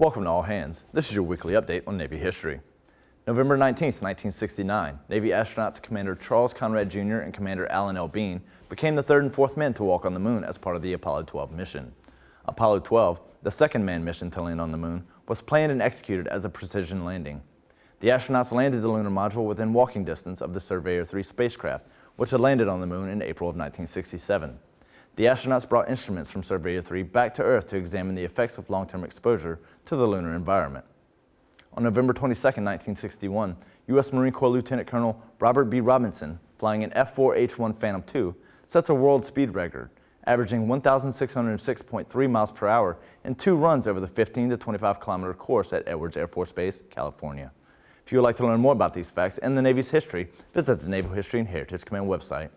Welcome to All Hands. This is your weekly update on Navy history. November 19, 1969, Navy astronauts Commander Charles Conrad Jr. and Commander Alan L. Bean became the third and fourth men to walk on the moon as part of the Apollo 12 mission. Apollo 12, the second manned mission to land on the moon, was planned and executed as a precision landing. The astronauts landed the lunar module within walking distance of the Surveyor 3 spacecraft, which had landed on the moon in April of 1967. The astronauts brought instruments from Surveyor 3 back to Earth to examine the effects of long-term exposure to the lunar environment. On November 22, 1961, U.S. Marine Corps Lieutenant Colonel Robert B. Robinson, flying an F-4H-1 Phantom II, sets a world speed record, averaging 1,606.3 miles per hour in two runs over the 15 to 25 kilometer course at Edwards Air Force Base, California. If you would like to learn more about these facts and the Navy's history, visit the Naval History and Heritage Command website.